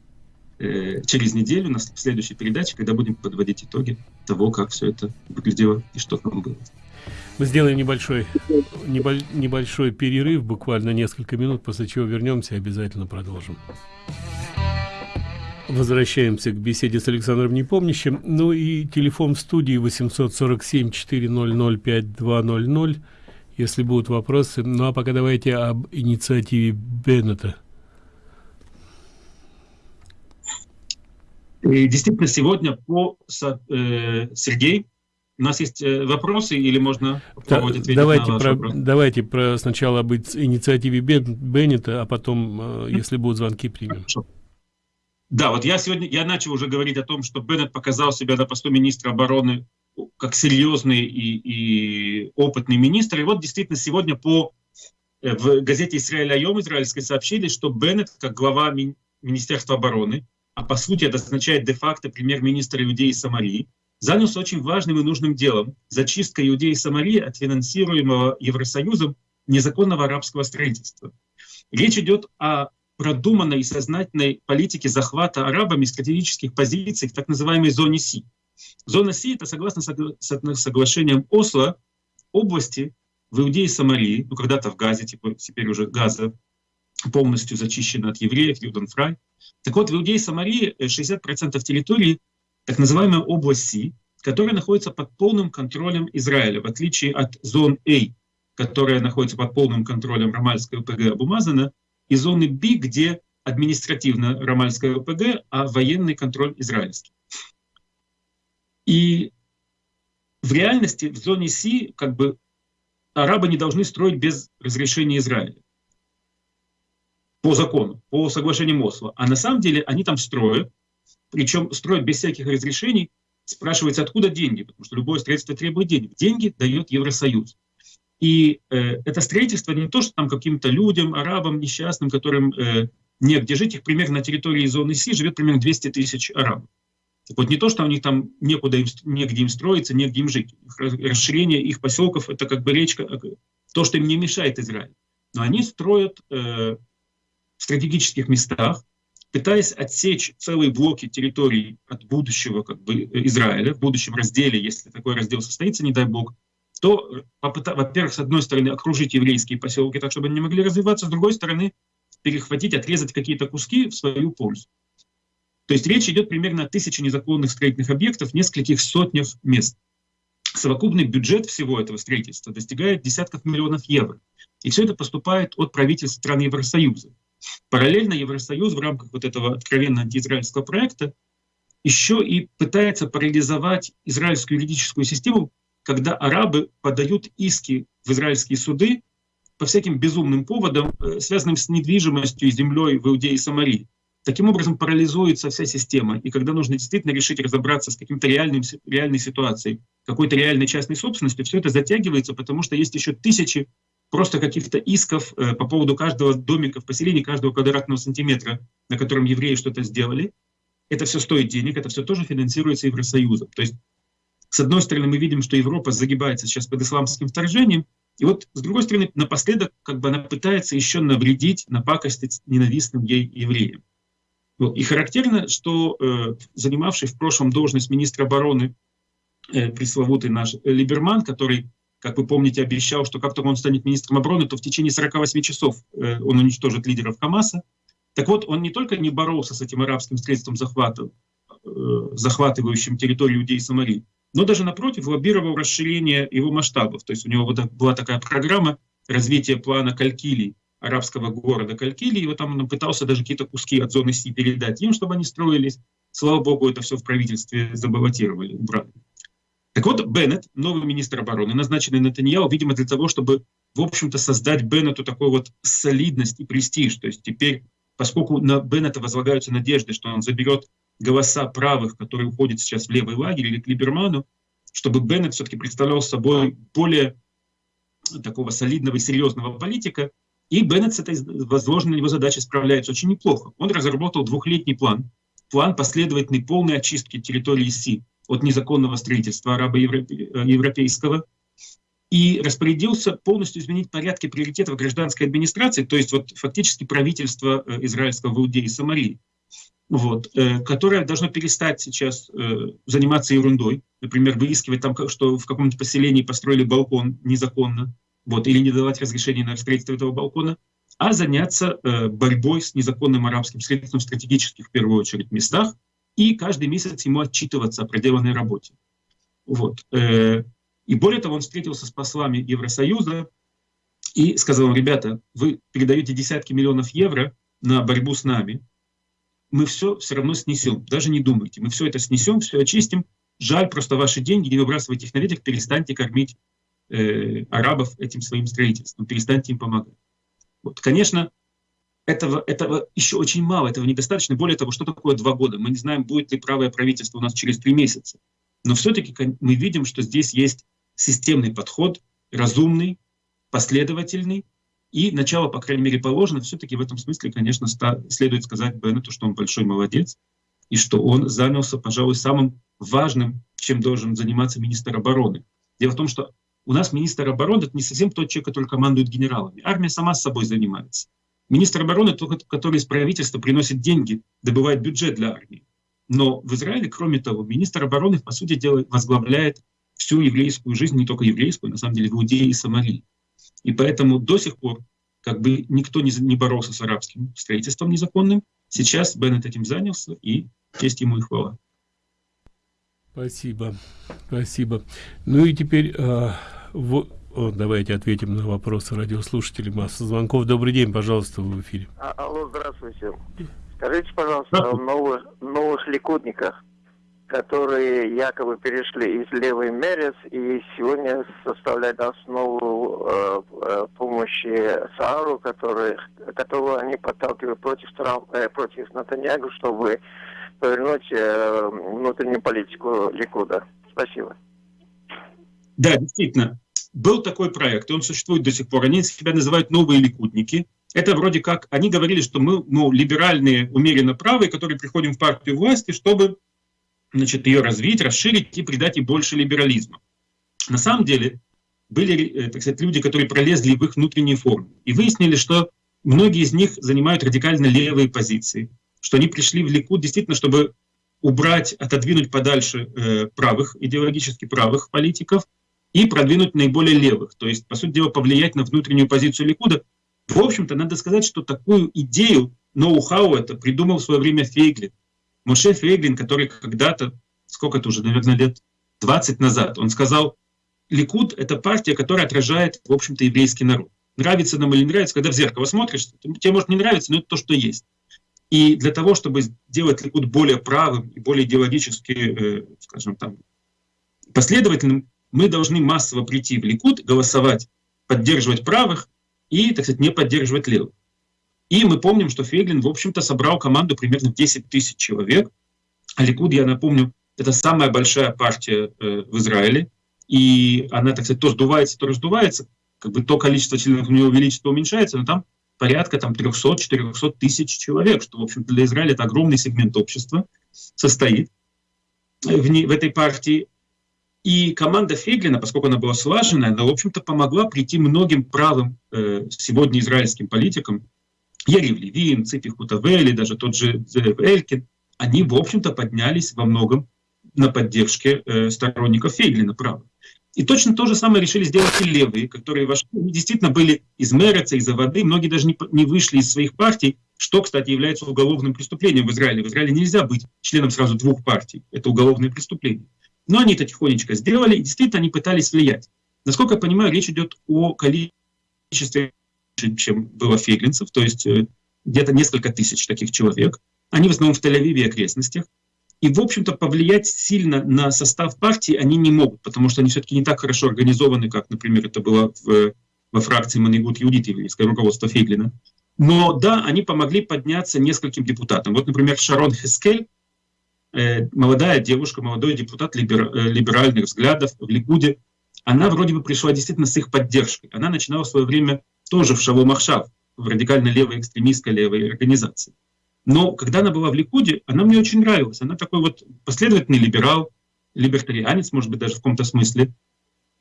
э, через неделю, на следующей передаче, когда будем подводить итоги того, как все это выглядело и что там было. Мы сделаем небольшой, небольшой перерыв, буквально несколько минут, после чего вернемся и обязательно продолжим. Возвращаемся к беседе с Александром Непомнящим. Ну и телефон в студии 847-400-5200, если будут вопросы. Ну а пока давайте об инициативе Беннета. И действительно, сегодня по э, Сергей, у нас есть э, вопросы или можно да, давайте про, давайте про сначала об инициативе Беннета, а потом, э, если будут звонки, примем. Хорошо. Да, вот я сегодня, я начал уже говорить о том, что Беннет показал себя на посту министра обороны как серьезный и, и опытный министр. И вот действительно сегодня по, э, в газете «Израиль Айом» израильской сообщили, что Беннет, как глава ми Министерства обороны, а по сути это означает де-факто премьер-министр Иудеи Самарии, занялся очень важным и нужным делом – зачисткой Иудеи Самарии от финансируемого Евросоюзом незаконного арабского строительства. Речь идет о продуманной и сознательной политики захвата арабами стратегических позиций в так называемой зоне Си. Зона Си — это, согласно согла соглашениям Осло, области в Иудее Самарии, ну когда-то в Газе, типа, теперь уже Газа полностью зачищена от евреев, Юденфрай. Так вот, в Иудее и Самарии 60% территории — так называемая область Си, которая находится под полным контролем Израиля, в отличие от зон А, которая находится под полным контролем Рамальской ОПГ Абумазана, и зоны Б, где административно ромальская ОПГ, а военный контроль израильский. И в реальности в зоне С как бы арабы не должны строить без разрешения Израиля. По закону, по соглашению Осло. А на самом деле они там строят, причем строят без всяких разрешений. Спрашивается, откуда деньги, потому что любое строительство требует денег. Деньги дает Евросоюз. И э, это строительство не то, что там каким-то людям, арабам, несчастным, которым э, негде жить, их примерно на территории зоны Си живет примерно 200 тысяч арабов. Так вот не то, что у них там некуда им, негде им строиться, негде им жить. Расширение их поселков — это как бы речка, э, то, что им не мешает Израиль. Но они строят э, в стратегических местах, пытаясь отсечь целые блоки территорий от будущего как бы, Израиля, в будущем разделе, если такой раздел состоится, не дай бог, то, во-первых, с одной стороны, окружить еврейские поселки так, чтобы они не могли развиваться, с другой стороны, перехватить, отрезать какие-то куски в свою пользу. То есть речь идет примерно о тысяче незаконных строительных объектов нескольких сотнях мест. Совокупный бюджет всего этого строительства достигает десятков миллионов евро. И все это поступает от правительств стран Евросоюза. Параллельно Евросоюз в рамках вот этого откровенно антиизраильского проекта еще и пытается парализовать израильскую юридическую систему когда арабы подают иски в израильские суды по всяким безумным поводам, э, связанным с недвижимостью и землей в Иудее и Самарии. Таким образом парализуется вся система. И когда нужно действительно решить разобраться с каким-то реальным, реальной ситуацией, какой-то реальной частной собственностью, все это затягивается, потому что есть еще тысячи просто каких-то исков э, по поводу каждого домика в поселении, каждого квадратного сантиметра, на котором евреи что-то сделали. Это все стоит денег, это все тоже финансируется Евросоюзом. То есть с одной стороны, мы видим, что Европа загибается сейчас под исламским вторжением, и вот с другой стороны, напоследок, как бы она пытается еще навредить, напакостить ненавистным ей евреям. Вот. И характерно, что э, занимавший в прошлом должность министра обороны э, пресловутый наш Либерман, который, как вы помните, обещал, что как только он станет министром обороны, то в течение 48 часов э, он уничтожит лидеров Хамаса. Так вот, он не только не боролся с этим арабским средством захвата, э, захватывающим территорию Иудеи и Самарии, но даже напротив лоббировал расширение его масштабов. То есть у него была такая программа развития плана Калькилии, арабского города Калькилии, и вот там он пытался даже какие-то куски от зоны Си передать им, чтобы они строились. Слава богу, это все в правительстве забаллотировали, убрали. Так вот, Беннет, новый министр обороны, назначенный Натаньяу, видимо, для того, чтобы, в общем-то, создать Беннету такой вот солидность и престиж. То есть теперь, поскольку на Беннета возлагаются надежды, что он заберет голоса правых, которые уходят сейчас в левый лагерь или к Либерману, чтобы Беннет все-таки представлял собой более такого солидного и серьезного политика, и Беннет с этой возложенной его задачей справляется очень неплохо. Он разработал двухлетний план, план последовательной полной очистки территории Си от незаконного строительства арабо-европейского, и распорядился полностью изменить порядки приоритетов гражданской администрации, то есть вот фактически правительство э, израильского в Иудеи и Самарии. Вот, э, которое должно перестать сейчас э, заниматься ерундой, например, выискивать там, что в каком-нибудь поселении построили балкон незаконно, вот, или не давать разрешения на строительство этого балкона, а заняться борьбой с незаконным арабским средством в стратегических, в первую очередь, местах, и каждый месяц ему отчитываться о проделанной работе. Вот. Э, и более того, он встретился с послами Евросоюза и сказал им, ребята, вы передаете десятки миллионов евро на борьбу с нами, мы все все равно снесем. Даже не думайте. Мы все это снесем, все очистим. Жаль просто ваши деньги, не выбрасывайте их на ветер, перестаньте кормить э, арабов этим своим строительством, перестаньте им помогать. Вот, конечно, этого, этого еще очень мало, этого недостаточно. Более того, что такое два года? Мы не знаем, будет ли правое правительство у нас через три месяца. Но все-таки мы видим, что здесь есть системный подход, разумный, последовательный, и начало, по крайней мере, положено. Все-таки в этом смысле, конечно, следует сказать Беннету, что он большой молодец, и что он занялся, пожалуй, самым важным, чем должен заниматься министр обороны. Дело в том, что у нас министр обороны — это не совсем тот человек, который командует генералами. Армия сама с собой занимается. Министр обороны — тот, который из правительства приносит деньги, добывает бюджет для армии. Но в Израиле, кроме того, министр обороны, по сути дела, возглавляет всю еврейскую жизнь, не только еврейскую, на самом деле, в Иудее и Самарии. И поэтому до сих пор как бы никто не, не боролся с арабским строительством незаконным. Сейчас Беннет этим занялся, и честь ему и хвала. Спасибо, спасибо. Ну и теперь э, в, о, давайте ответим на вопросы радиослушателей. Масса звонков. Добрый день, пожалуйста, в эфире. А, алло, здравствуйте. Скажите, пожалуйста, о новых, новых ликутниках которые якобы перешли из левой Мерец и сегодня составляют основу э, э, помощи Саару, который, которого они подталкивают против, Трамп, э, против Натаньягу, чтобы повернуть э, внутреннюю политику Ликуда. Спасибо. Да, действительно. Был такой проект, и он существует до сих пор. Они себя называют «Новые ликутники». Это вроде как, они говорили, что мы, ну, либеральные, умеренно правые, которые приходим в партию власти, чтобы значит, ее развить, расширить и придать ей больше либерализма. На самом деле были э, так сказать, люди, которые пролезли в их внутренние формы и выяснили, что многие из них занимают радикально левые позиции, что они пришли в Ликуд действительно, чтобы убрать, отодвинуть подальше э, правых, идеологически правых политиков и продвинуть наиболее левых, то есть, по сути дела, повлиять на внутреннюю позицию Ликуда. В общем-то, надо сказать, что такую идею, ноу-хау это придумал в свое время Фейглин. Моше Фейглин, который когда-то, сколько это уже, наверное, лет 20 назад, он сказал, Ликуд — это партия, которая отражает, в общем-то, еврейский народ. Нравится нам или не нравится, когда в зеркало смотришь, тебе может не нравиться, но это то, что есть. И для того, чтобы сделать Ликуд более правым и более идеологически, э, скажем там, последовательным, мы должны массово прийти в Ликуд, голосовать, поддерживать правых и, так сказать, не поддерживать левых. И мы помним, что Фейглин, в общем-то, собрал команду примерно в 10 тысяч человек. А Ликуд, я напомню, это самая большая партия э, в Израиле. И она, так сказать, то сдувается, то раздувается. Как бы то количество членов у нее увеличится, уменьшается, но там порядка там 300-400 тысяч человек, что, в общем-то, для Израиля это огромный сегмент общества состоит в, не, в этой партии. И команда Фейглина, поскольку она была слаженная, она, в общем-то, помогла прийти многим правым э, сегодня израильским политикам, Ярив Левин, Ципи Хутавели, даже тот же Зерев Элькин, они, в общем-то, поднялись во многом на поддержке э, сторонников Фейглина, право. И точно то же самое решили сделать и левые, которые вошли, действительно были из Мереца, из-за воды, многие даже не, не вышли из своих партий, что, кстати, является уголовным преступлением в Израиле. В Израиле нельзя быть членом сразу двух партий, это уголовное преступление. Но они это тихонечко сделали, и действительно они пытались влиять. Насколько я понимаю, речь идет о количестве, чем было фейглинцев, то есть э, где-то несколько тысяч таких человек. Они в основном в Тель-Авиве и окрестностях. И, в общем-то, повлиять сильно на состав партии они не могут, потому что они все-таки не так хорошо организованы, как, например, это было в, во фракции Манигут Юдит, еврейское руководство Фейглина. Но да, они помогли подняться нескольким депутатам. Вот, например, Шарон Хескель, молодая девушка, молодой депутат либер, э, либеральных взглядов в Ликуде, она вроде бы пришла действительно с их поддержкой. Она начинала в свое время тоже в Шаву Махшав, в радикально левой экстремистской левой организации. Но когда она была в Ликуде, она мне очень нравилась. Она такой вот последовательный либерал, либертарианец, может быть, даже в каком-то смысле.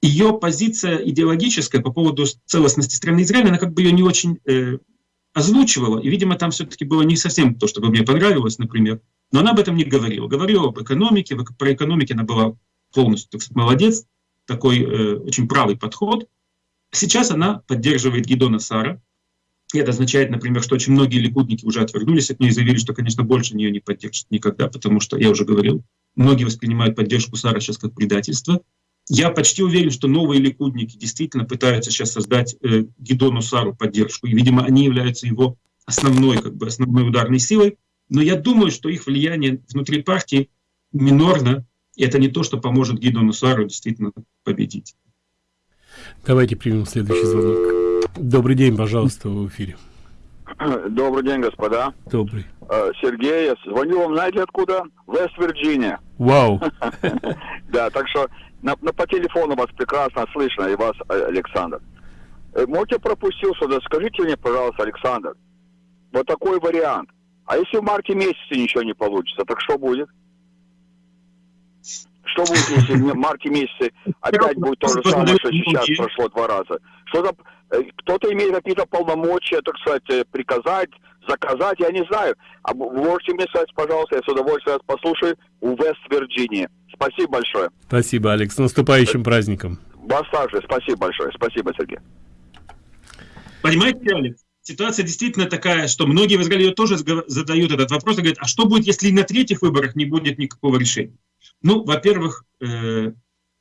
Ее позиция идеологическая по поводу целостности страны Израиля, она как бы ее не очень э, озвучивала. И, видимо, там все-таки было не совсем то, что бы мне понравилось, например. Но она об этом не говорила. Говорила об экономике. Про экономике она была полностью, так сказать, молодец. Такой э, очень правый подход. Сейчас она поддерживает Гидона Сара, и это означает, например, что очень многие ликудники уже отвернулись от нее и заявили, что, конечно, больше нее не поддержат никогда, потому что, я уже говорил, многие воспринимают поддержку Сара сейчас как предательство. Я почти уверен, что новые ликудники действительно пытаются сейчас создать э, Гидону Сару поддержку, и, видимо, они являются его основной, как бы, основной ударной силой. Но я думаю, что их влияние внутри партии минорно, и это не то, что поможет Гидону Сару действительно победить. Давайте примем следующий звонок. Добрый день, пожалуйста, в эфире. Добрый день, господа. Добрый. Э, Сергей, я звоню вам, знаете откуда? Вест-Вирджиния. Вау. Да, так что на, на, по телефону вас прекрасно слышно, и вас, э, Александр. Э, можете пропустил сюда, скажите мне, пожалуйста, Александр, вот такой вариант. А если в марте месяце ничего не получится, так что будет? Что будет, если в марте месяце опять будет то же самое, что сейчас прошло два раза? Что за Э, кто-то имеет какие-то полномочия, так сказать, э, приказать, заказать, я не знаю. А можете мне сказать, пожалуйста, я с удовольствием вас послушаю, у Вест-Вирджинии. Спасибо большое. Спасибо, Алекс. С наступающим праздником. Вас также. Спасибо большое. Спасибо, Сергей. Понимаете, Алекс? Ситуация действительно такая, что многие в Израиле тоже задают этот вопрос и говорят, а что будет, если на третьих выборах не будет никакого решения? Ну, во-первых, э,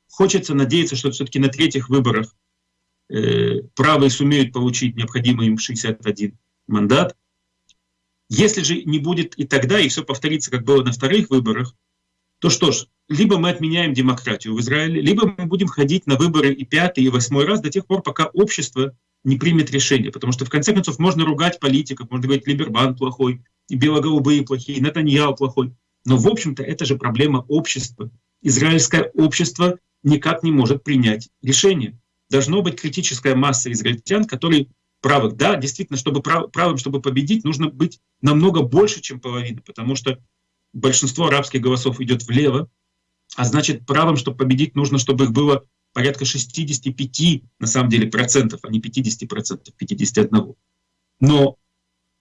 хочется надеяться, что все-таки на третьих выборах э, правые сумеют получить необходимый им 61 мандат. Если же не будет и тогда, и все повторится, как было на вторых выборах, то что ж, либо мы отменяем демократию в Израиле, либо мы будем ходить на выборы и пятый, и восьмой раз до тех пор, пока общество не примет решение. Потому что, в конце концов, можно ругать политиков, можно говорить, Либерман плохой, и белоголубые плохие, и Натаньяу плохой. Но, в общем-то, это же проблема общества. Израильское общество никак не может принять решение должно быть критическая масса израильтян, которые правых. Да, действительно, чтобы прав, правым, чтобы победить, нужно быть намного больше, чем половина, потому что большинство арабских голосов идет влево, а значит, правым, чтобы победить, нужно, чтобы их было порядка 65, на самом деле, процентов, а не 50 процентов, 51. Но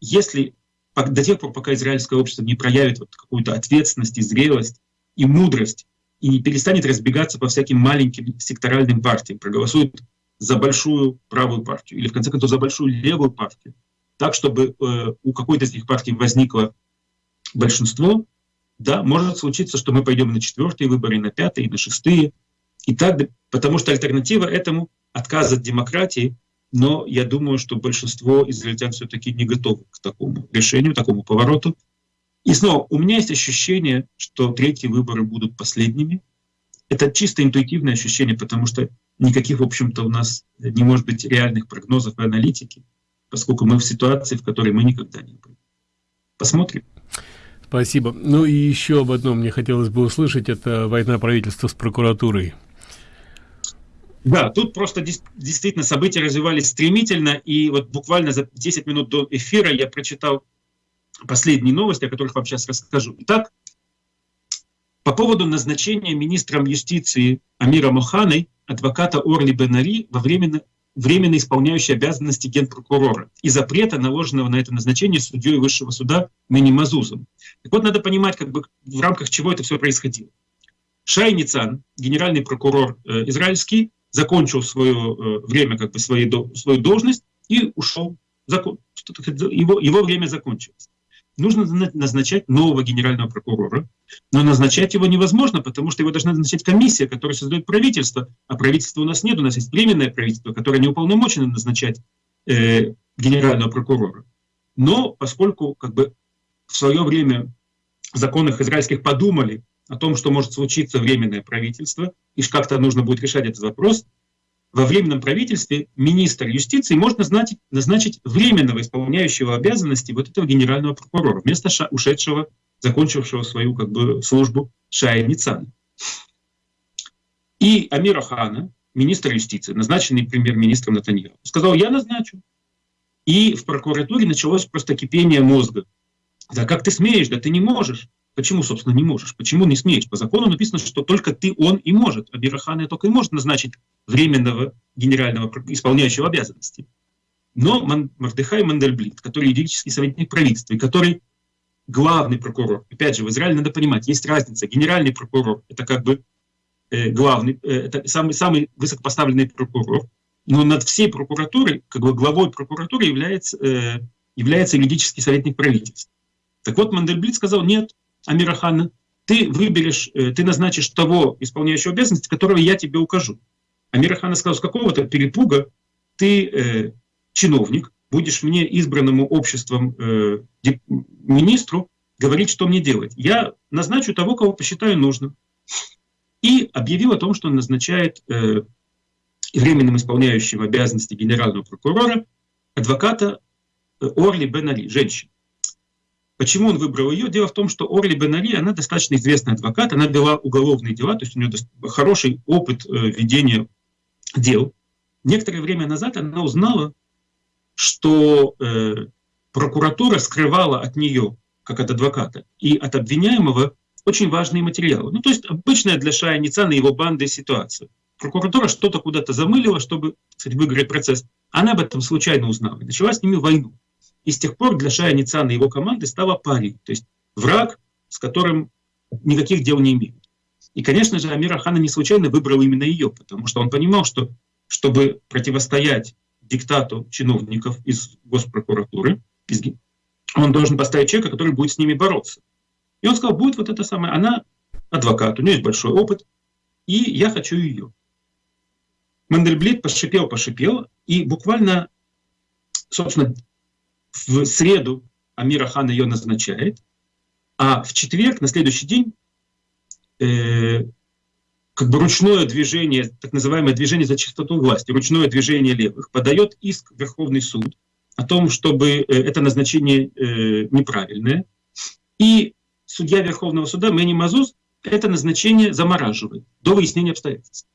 если до тех пор, пока израильское общество не проявит вот какую-то ответственность и зрелость и мудрость и не перестанет разбегаться по всяким маленьким секторальным партиям, проголосует за большую правую партию или, в конце концов, за большую левую партию, так, чтобы э, у какой-то из этих партий возникло большинство, да, может случиться, что мы пойдем на четвертые выборы, на пятые, на шестые, и так, потому что альтернатива этому — отказ от демократии, но я думаю, что большинство израильтян все-таки не готовы к такому решению, такому повороту, и снова, у меня есть ощущение, что третьи выборы будут последними. Это чисто интуитивное ощущение, потому что никаких, в общем-то, у нас не может быть реальных прогнозов и аналитики, поскольку мы в ситуации, в которой мы никогда не были. Посмотрим. Спасибо. Ну и еще об одном мне хотелось бы услышать, это война правительства с прокуратурой. Да, тут просто действительно события развивались стремительно, и вот буквально за 10 минут до эфира я прочитал последние новости, о которых вам сейчас расскажу. Итак, по поводу назначения министром юстиции Амира Моханой адвоката Орли Бенари во временно, временно исполняющей обязанности генпрокурора и запрета, наложенного на это назначение судьей высшего суда Мени Мазузом. Так вот, надо понимать, как бы, в рамках чего это все происходило. Шай Ницан, генеральный прокурор э, израильский, закончил свое э, время, как бы свою, до, свою должность и ушел. Его, его время закончилось. Нужно назначать нового генерального прокурора, но назначать его невозможно, потому что его должна назначать комиссия, которая создает правительство, а правительства у нас нет, у нас есть временное правительство, которое не уполномочено назначать э, генерального прокурора. Но поскольку как бы в свое время в израильских подумали о том, что может случиться временное правительство, и как-то нужно будет решать этот вопрос, во временном правительстве министр юстиции может назначить, назначить временного исполняющего обязанности вот этого генерального прокурора вместо ша, ушедшего, закончившего свою как бы, службу Шая Ницана. И Амира Хана, министр юстиции, назначенный премьер-министром Натаньяху, сказал, я назначу. И в прокуратуре началось просто кипение мозга. Да как ты смеешь, да ты не можешь. Почему, собственно, не можешь? Почему не смеешь? По закону написано, что только ты, он и может. А Бирахана только и может назначить временного генерального исполняющего обязанности. Но Мардыхай Мандельблит, который юридический советник правительства, и который главный прокурор, опять же, в Израиле надо понимать, есть разница. Генеральный прокурор — это как бы э, главный, э, это самый, самый высокопоставленный прокурор, но над всей прокуратурой, как бы главой прокуратуры является, э, является юридический советник правительства. Так вот, Мандельблит сказал, нет, Амирахана, ты выберешь, э, ты назначишь того исполняющего обязанности, которого я тебе укажу. Амирахана сказал, с какого-то перепуга ты э, чиновник, будешь мне избранному обществом э, министру говорить, что мне делать. Я назначу того, кого посчитаю нужным. И объявил о том, что он назначает э, временным исполняющим обязанности генерального прокурора адвоката э, Орли Бен женщину. Почему он выбрал ее? Дело в том, что Орли Бенари, она достаточно известный адвокат, она вела уголовные дела, то есть у нее хороший опыт э, ведения дел. Некоторое время назад она узнала, что э, прокуратура скрывала от нее, как от адвоката, и от обвиняемого очень важные материалы. Ну, то есть обычная для Шая Ницана и его банды ситуация. Прокуратура что-то куда-то замылила, чтобы кстати, выиграть процесс. Она об этом случайно узнала и начала с ними войну. И с тех пор для Шая Ницана и его команды стала парень, то есть враг, с которым никаких дел не имеют. И, конечно же, Амир Ахана не случайно выбрал именно ее, потому что он понимал, что чтобы противостоять диктату чиновников из госпрокуратуры, он должен поставить человека, который будет с ними бороться. И он сказал, будет вот это самое, она адвокат, у нее есть большой опыт, и я хочу ее. Мандельблит пошипел, пошипел, и буквально, собственно, в среду Амира Хан ее назначает, а в четверг, на следующий день, э, как бы ручное движение, так называемое движение за чистоту власти, ручное движение левых, подает иск в Верховный суд о том, чтобы э, это назначение э, неправильное. И судья Верховного суда Мэни Мазуз это назначение замораживает до выяснения обстоятельств.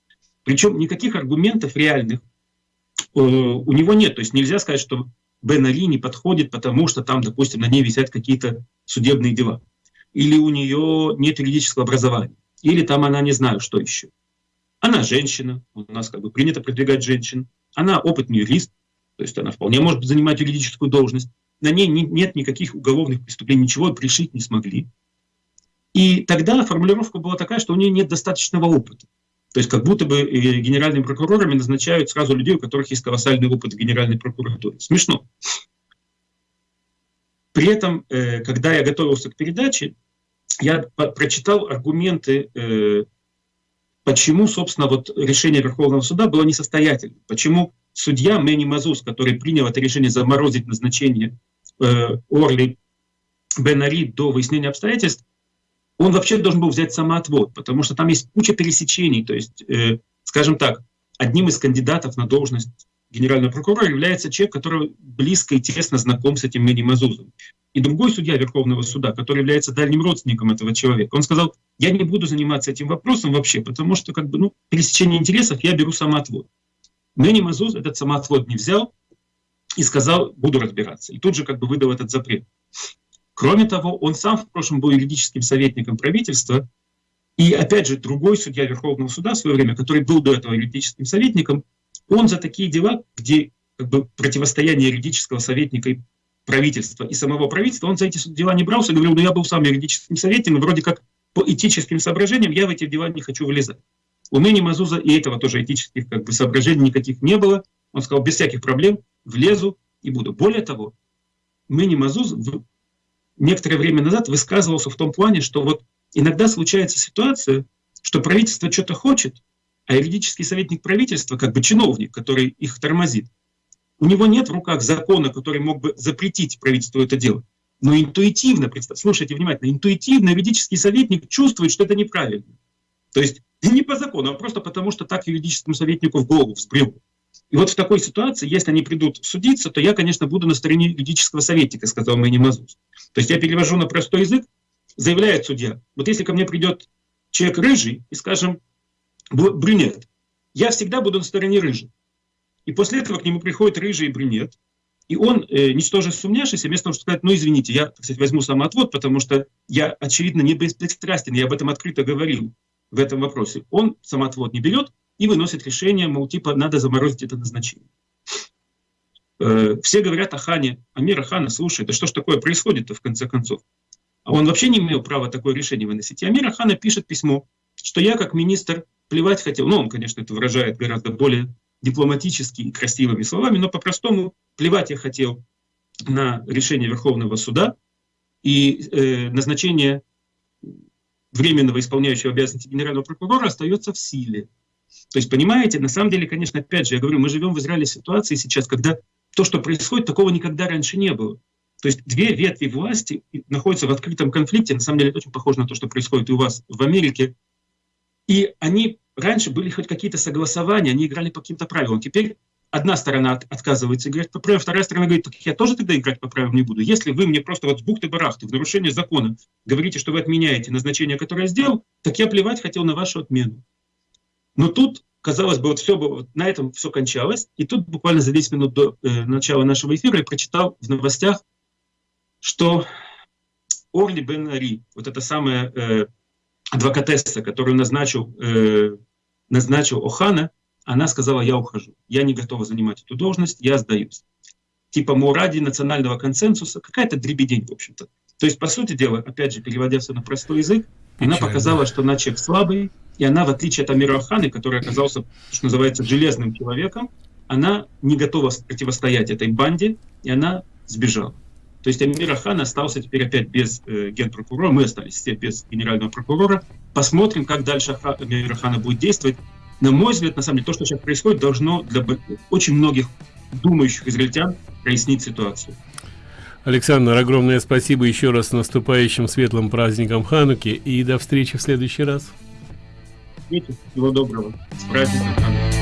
Причем никаких аргументов реальных э, у него нет. То есть нельзя сказать, что Бен Али не подходит, потому что там, допустим, на ней висят какие-то судебные дела. Или у нее нет юридического образования. Или там она не знаю, что еще. Она женщина, у нас как бы принято продвигать женщин. Она опытный юрист, то есть она вполне может занимать юридическую должность. На ней не, нет никаких уголовных преступлений, ничего пришить не смогли. И тогда формулировка была такая, что у нее нет достаточного опыта. То есть как будто бы э, генеральными прокурорами назначают сразу людей, у которых есть колоссальный опыт в Генеральной прокуратуре. Смешно. При этом, э, когда я готовился к передаче, я прочитал аргументы, э, почему, собственно, вот решение Верховного суда было несостоятельным. Почему судья Мэни Мазус, который принял это решение заморозить назначение Орли Бенари до выяснения обстоятельств, он вообще должен был взять самоотвод, потому что там есть куча пересечений. То есть, э, скажем так, одним из кандидатов на должность генерального прокурора является человек, который близко и тесно знаком с этим Мэни Мазузом. И другой судья Верховного суда, который является дальним родственником этого человека, он сказал, я не буду заниматься этим вопросом вообще, потому что как бы, ну, пересечение интересов я беру самоотвод. Мэни Мазуз этот самоотвод не взял и сказал, буду разбираться. И тут же как бы выдал этот запрет. Кроме того, он сам в прошлом был юридическим советником правительства, и опять же, другой судья Верховного суда в свое время, который был до этого юридическим советником, он за такие дела, где как бы, противостояние юридического советника и правительства и самого правительства, он за эти дела не брался, говорил, ну я был сам юридическим советником, вроде как по этическим соображениям я в эти дела не хочу вылезать. У Ныни Мазуза и этого тоже этических как бы, соображений никаких не было. Он сказал, без всяких проблем влезу и буду. Более того, Ныни Мазуз некоторое время назад высказывался в том плане, что вот иногда случается ситуация, что правительство что-то хочет, а юридический советник правительства, как бы чиновник, который их тормозит, у него нет в руках закона, который мог бы запретить правительству это делать. Но интуитивно, слушайте внимательно, интуитивно юридический советник чувствует, что это неправильно. То есть не по закону, а просто потому, что так юридическому советнику в голову взбрело. И вот в такой ситуации, если они придут судиться, то я, конечно, буду на стороне юридического советника, сказал Мэни Мазус. То есть я перевожу на простой язык, заявляет судья, вот если ко мне придет человек рыжий и, скажем, брюнет, я всегда буду на стороне рыжий. И после этого к нему приходит рыжий и брюнет, и он, э, ничтоже сумняшися, вместо того, чтобы сказать, ну извините, я, кстати, возьму самоотвод, потому что я, очевидно, не беспристрастен, я об этом открыто говорил в этом вопросе. Он самоотвод не берет и выносит решение, мол, типа, надо заморозить это назначение. Э, все говорят о Хане, Амира Хана, слушай, да что ж такое происходит-то в конце концов? А он вообще не имел права такое решение выносить. И Амира Хана пишет письмо, что я как министр плевать хотел, ну он, конечно, это выражает гораздо более дипломатически и красивыми словами, но по-простому плевать я хотел на решение Верховного суда и э, назначение временного исполняющего обязанности генерального прокурора остается в силе. То есть, понимаете, на самом деле, конечно, опять же, я говорю, мы живем в Израиле ситуации сейчас, когда то, что происходит, такого никогда раньше не было. То есть две ветви власти находятся в открытом конфликте, на самом деле это очень похоже на то, что происходит и у вас в Америке, и они раньше были хоть какие-то согласования, они играли по каким-то правилам. Теперь одна сторона отказывается играть по правилам, вторая сторона говорит, так я тоже тогда играть по правилам не буду. Если вы мне просто вот с бухты-барахты, в нарушение закона, говорите, что вы отменяете назначение, которое я сделал, так я плевать хотел на вашу отмену. Но тут, казалось бы, вот все вот на этом все кончалось. И тут буквально за 10 минут до э, начала нашего эфира я прочитал в новостях, что Орли Бен Ари, вот эта самая э, адвокатесса, которую назначил, э, назначил Охана, она сказала, я ухожу, я не готова занимать эту должность, я сдаюсь. Типа, мол, ради национального консенсуса, какая-то дребедень, в общем-то. То есть, по сути дела, опять же, переводя все на простой язык, Печально. она показала, что она человек слабый, и она, в отличие от Амира Аханы, который оказался, что называется, железным человеком, она не готова противостоять этой банде, и она сбежала. То есть Амир Хан остался теперь опять без э, генпрокурора, мы остались все без генерального прокурора. Посмотрим, как дальше Амир Хана будет действовать. На мой взгляд, на самом деле, то, что сейчас происходит, должно для очень многих думающих израильтян прояснить ситуацию. Александр, огромное спасибо еще раз наступающим светлым праздником Хануки и до встречи в следующий раз. Всего доброго. С праздником.